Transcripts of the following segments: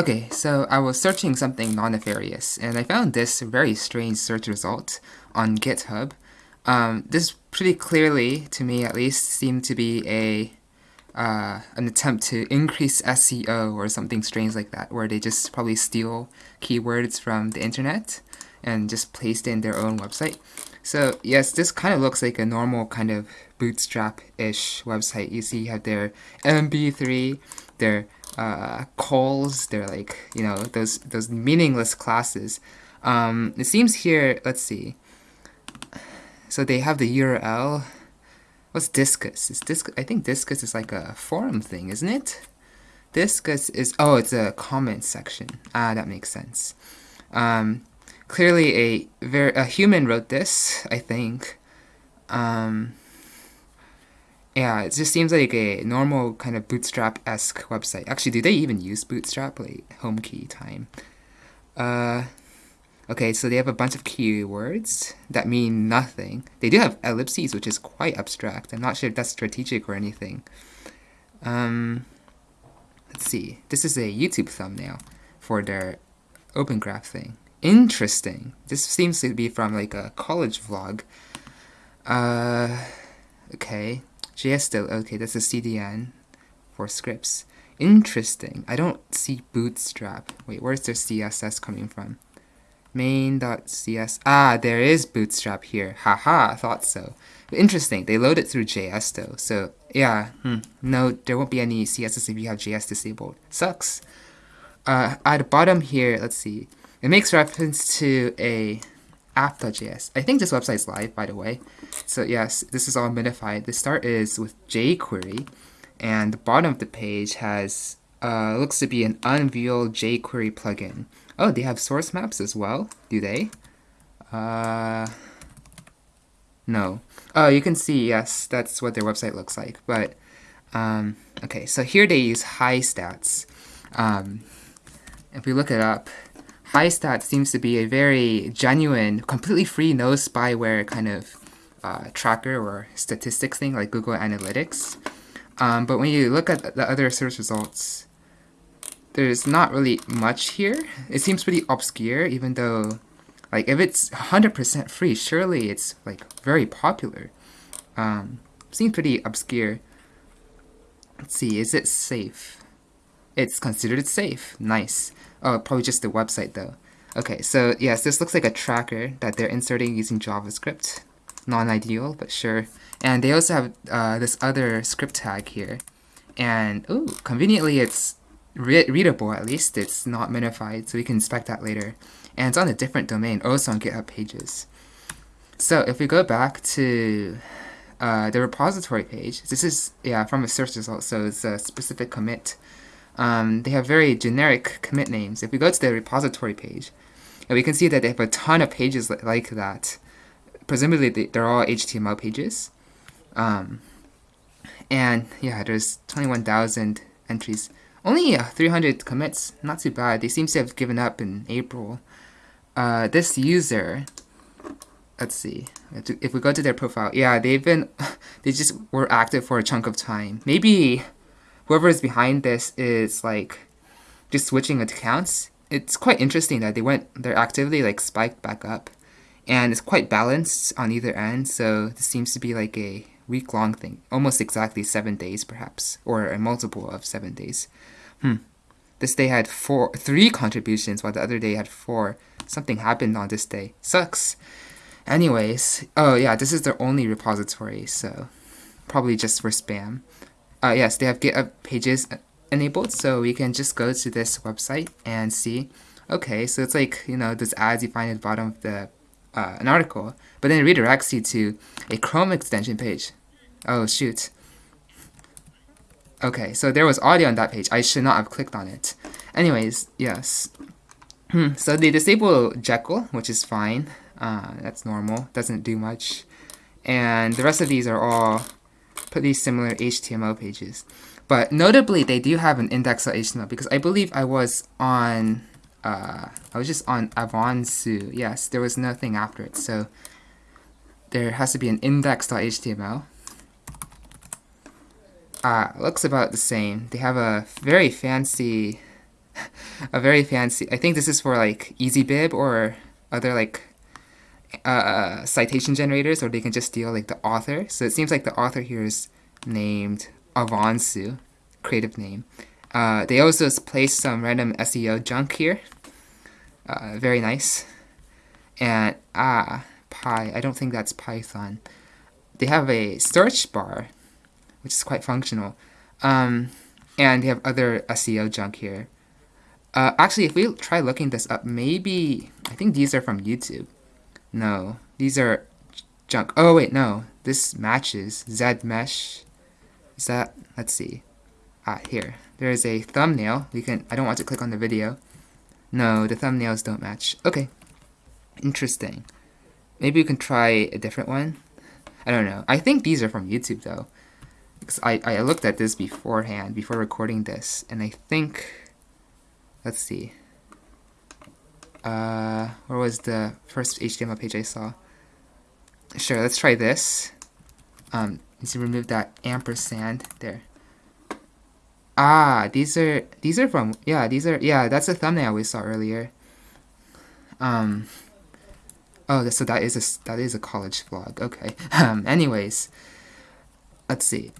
Okay, so I was searching something non-nefarious, and I found this very strange search result on GitHub. Um, this pretty clearly, to me at least, seemed to be a uh, an attempt to increase SEO or something strange like that, where they just probably steal keywords from the internet and just paste in their own website. So yes, this kind of looks like a normal kind of bootstrap-ish website. You see you have their MB3, their uh, calls, they're like, you know, those, those meaningless classes. Um, it seems here, let's see. So they have the URL. What's Disqus? Is Disqus? I think Disqus is like a forum thing, isn't it? Disqus is, oh, it's a comment section. Ah, that makes sense. Um, clearly a very a human wrote this, I think. Um, yeah, it just seems like a normal kind of Bootstrap-esque website. Actually, do they even use Bootstrap? Like home key time. Uh, okay, so they have a bunch of keywords that mean nothing. They do have ellipses, which is quite abstract. I'm not sure if that's strategic or anything. Um, let's see. This is a YouTube thumbnail for their Open Graph thing. Interesting. This seems to be from like a college vlog. Uh, okay. JS okay, that's a CDN for scripts. Interesting. I don't see Bootstrap. Wait, where's their CSS coming from? main.css. Ah, there is Bootstrap here. Haha, thought so. Interesting. They load it through JS though. So yeah, hmm. no, there won't be any CSS if you have JS disabled. Sucks. Uh, at the bottom here, let's see. It makes reference to a app.js. I think this website is live, by the way. So yes, this is all minified. The start is with jQuery, and the bottom of the page has uh, looks to be an Unreal jQuery plugin. Oh, they have source maps as well, do they? Uh, no. Oh, you can see, yes, that's what their website looks like. But, um, okay, so here they use Histats. Um, if we look it up, Histat seems to be a very genuine, completely free, no spyware kind of uh, tracker or statistics thing like Google Analytics. Um, but when you look at the other search results, there's not really much here. It seems pretty obscure, even though, like, if it's 100% free, surely it's, like, very popular. Um, seems pretty obscure. Let's see, is it safe? It's considered safe. Nice. Oh, probably just the website though. Okay, so yes, this looks like a tracker that they're inserting using JavaScript. Non-ideal, but sure. And they also have uh, this other script tag here. And, oh, conveniently it's re readable at least. It's not minified, so we can inspect that later. And it's on a different domain, also on GitHub Pages. So if we go back to uh, the repository page, this is, yeah, from a search result, so it's a specific commit um, they have very generic commit names. If we go to the repository page, we can see that they have a ton of pages like that. Presumably, they're all HTML pages. Um, and yeah, there's 21,000 entries. Only uh, 300 commits, not too bad. They seem to have given up in April. Uh, this user, let's see, if we go to their profile, yeah, they've been, they just were active for a chunk of time. Maybe whoever is behind this is like just switching accounts. It's quite interesting that they went their activity like spiked back up, and it's quite balanced on either end. So this seems to be like a week long thing, almost exactly seven days perhaps, or a multiple of seven days. Hmm. This day had four, three contributions, while the other day had four. Something happened on this day. Sucks. Anyways, oh yeah, this is their only repository, so probably just for spam uh, yes, they have GitHub pages enabled, so we can just go to this website and see, okay, so it's like, you know, this ads you find at the bottom of the uh, an article, but then it redirects you to a Chrome extension page. Oh, shoot. Okay, so there was audio on that page. I should not have clicked on it. Anyways, yes. Hmm, so they disable Jekyll, which is fine. Uh, that's normal. Doesn't do much. And the rest of these are all pretty similar HTML pages. But notably, they do have an index.html because I believe I was on, uh, I was just on Avansu. Yes, there was nothing after it. So there has to be an index.html. Uh, looks about the same. They have a very fancy a very fancy. I think this is for like EasyBib or other like uh, citation generators, or they can just steal like the author. So it seems like the author here is named Avansu, creative name. Uh, they also placed some random SEO junk here. Uh, very nice. And ah, Py. I don't think that's Python. They have a search bar, which is quite functional. Um, and they have other SEO junk here. Uh, actually, if we try looking this up, maybe I think these are from YouTube. No, these are junk. Oh wait, no, this matches ZMesh. Is that? Let's see. Ah, here. There is a thumbnail. We can. I don't want to click on the video. No, the thumbnails don't match. Okay. Interesting. Maybe we can try a different one. I don't know. I think these are from YouTube though. Because I, I looked at this beforehand, before recording this, and I think let's see. Uh, where was the first HTML page I saw? Sure, let's try this. Um, to remove that ampersand there. Ah, these are these are from yeah these are yeah that's a thumbnail we saw earlier. Um. Oh, so that is a that is a college vlog. Okay. Um. Anyways, let's see.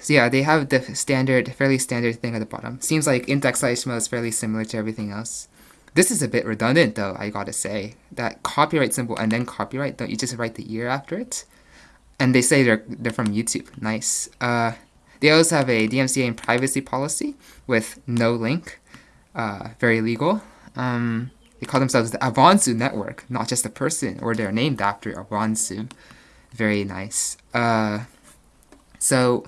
So yeah, they have the standard, fairly standard thing at the bottom. Seems like index HTML is fairly similar to everything else. This is a bit redundant though, I gotta say. That copyright symbol and then copyright, don't you just write the year after it? And they say they're, they're from YouTube. Nice. Uh, they also have a DMCA and privacy policy with no link. Uh, very legal. Um, they call themselves the Avansu Network, not just a person, or they're named after Avansu. Very nice. Uh, so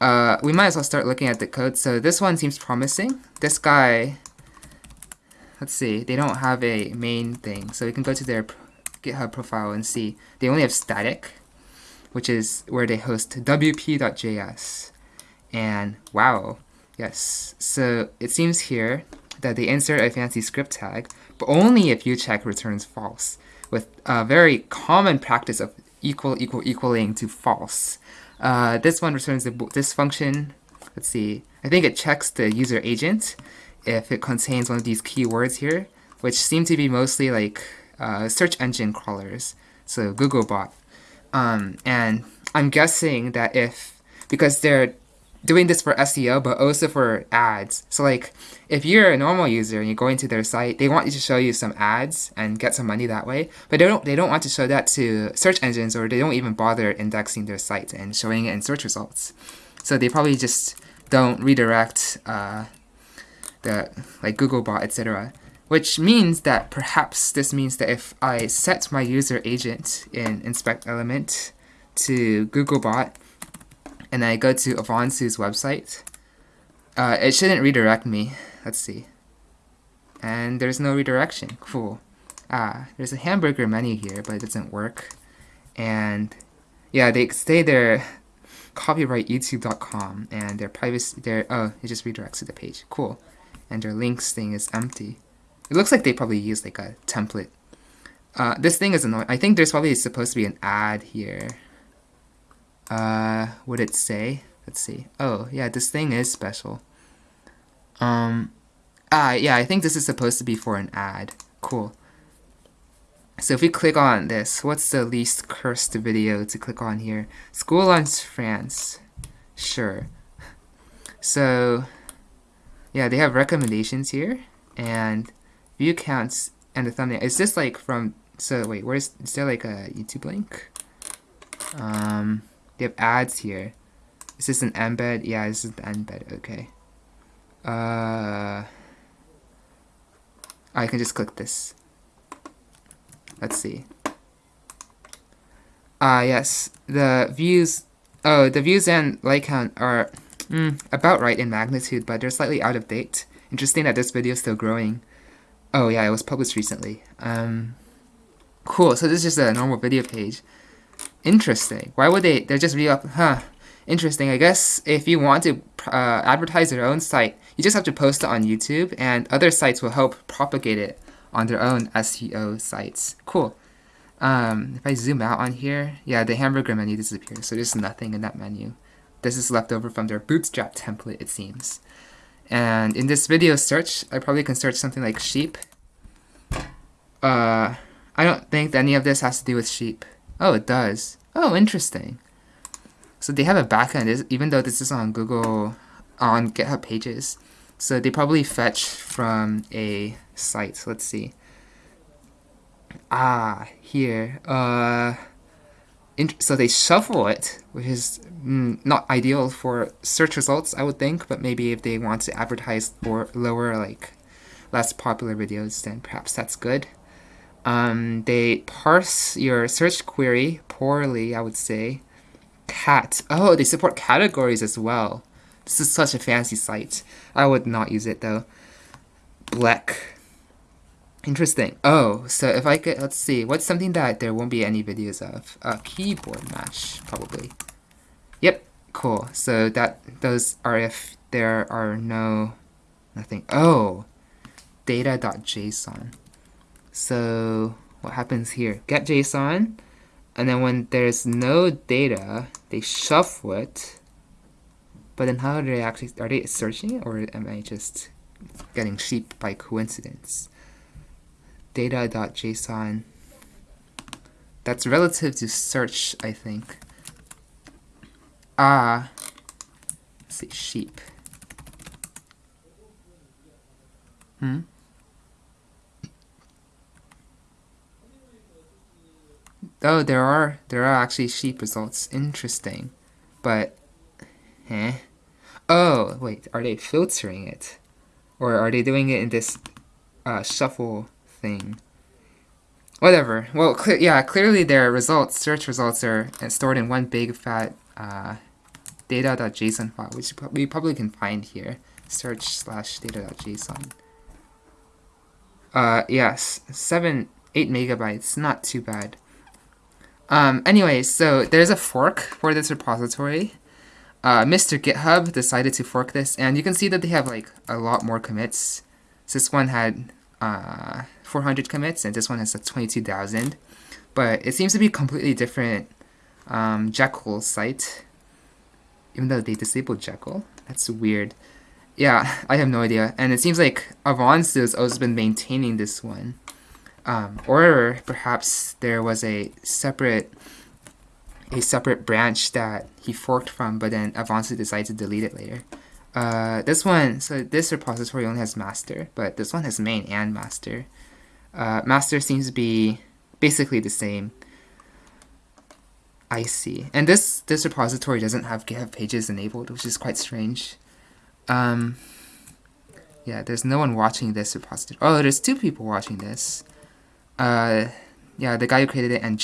uh, we might as well start looking at the code. So this one seems promising. This guy, let's see, they don't have a main thing. So we can go to their GitHub profile and see. They only have static, which is where they host wp.js. And wow, yes. So it seems here that they insert a fancy script tag, but only if ucheck returns false, with a very common practice of equal equal equaling to false. Uh, this one returns the, this function. Let's see. I think it checks the user agent if it contains one of these keywords here, which seem to be mostly like uh, search engine crawlers, so Googlebot. Um, and I'm guessing that if, because they're doing this for SEO, but also for ads. So like, if you're a normal user and you go into their site, they want you to show you some ads and get some money that way. But they don't they don't want to show that to search engines, or they don't even bother indexing their site and showing it in search results. So they probably just don't redirect uh, the like Googlebot, etc. Which means that perhaps this means that if I set my user agent in inspect element to Googlebot and I go to Avansu's website, uh, it shouldn't redirect me. Let's see. And there's no redirection. Cool. Ah, there's a hamburger menu here, but it doesn't work. And yeah, they say their copyright youtube.com and their privacy, their, oh, it just redirects to the page. Cool. And their links thing is empty. It looks like they probably use like a template. Uh, this thing is annoying. I think there's probably supposed to be an ad here. Uh, would it say? Let's see. Oh, yeah, this thing is special. Um, ah, yeah, I think this is supposed to be for an ad. Cool. So if we click on this, what's the least cursed video to click on here? School Lunch France. Sure. So, yeah, they have recommendations here, and view counts and the thumbnail. Is this like from, so wait, where's, is there like a YouTube link? Um, they have ads here. Is this an embed? Yeah, this is the embed. Okay. Uh, I can just click this. Let's see. Ah, uh, yes. The views. Oh, the views and like count are mm, about right in magnitude, but they're slightly out of date. Interesting that this video is still growing. Oh yeah, it was published recently. Um, cool. So this is just a normal video page. Interesting. Why would they? They're just re up. Huh. Interesting. I guess if you want to uh, advertise your own site, you just have to post it on YouTube, and other sites will help propagate it on their own SEO sites. Cool. Um, if I zoom out on here, yeah, the hamburger menu disappears, so there's nothing in that menu. This is left over from their Bootstrap template, it seems. And in this video search, I probably can search something like sheep. Uh, I don't think any of this has to do with sheep. Oh, it does. Oh, interesting. So they have a backend, even though this is on Google, on GitHub pages. So they probably fetch from a site. So let's see. Ah, here. Uh, so they shuffle it, which is mm, not ideal for search results, I would think. But maybe if they want to advertise for lower, like less popular videos, then perhaps that's good. Um, they parse your search query poorly, I would say. Cat. Oh, they support categories as well. This is such a fancy site. I would not use it though. Black. Interesting. Oh, so if I could, let's see, what's something that there won't be any videos of? Uh, keyboard mash, probably. Yep, cool. So that, those are if there are no, nothing. Oh, data.json. So what happens here? Get JSON, and then when there's no data, they shuffle it. But then how do they actually, are they searching it, or am I just getting sheep by coincidence? Data.json. That's relative to search, I think. Ah, let's see, sheep. Hmm? Oh, there are there are actually sheep results. Interesting, but, eh? Oh, wait, are they filtering it, or are they doing it in this uh, shuffle thing? Whatever. Well, cl yeah, clearly their results, search results, are stored in one big fat uh, data.json file, which we probably can find here. Search slash data.json. Uh, yes, seven, eight megabytes, not too bad. Um, anyway, so there's a fork for this repository. Uh, Mr. GitHub decided to fork this, and you can see that they have like a lot more commits. So this one had uh, 400 commits, and this one has like 22,000. But it seems to be completely different um, Jekyll site, even though they disabled Jekyll. That's weird. Yeah, I have no idea. And it seems like Avance has also been maintaining this one. Um, or perhaps there was a separate a separate branch that he forked from, but then Avanci decided to delete it later. Uh, this one, so this repository only has master, but this one has main and master. Uh, master seems to be basically the same. I see. And this, this repository doesn't have GitHub pages enabled, which is quite strange. Um, yeah, there's no one watching this repository. Oh, there's two people watching this uh, yeah, the guy who created it and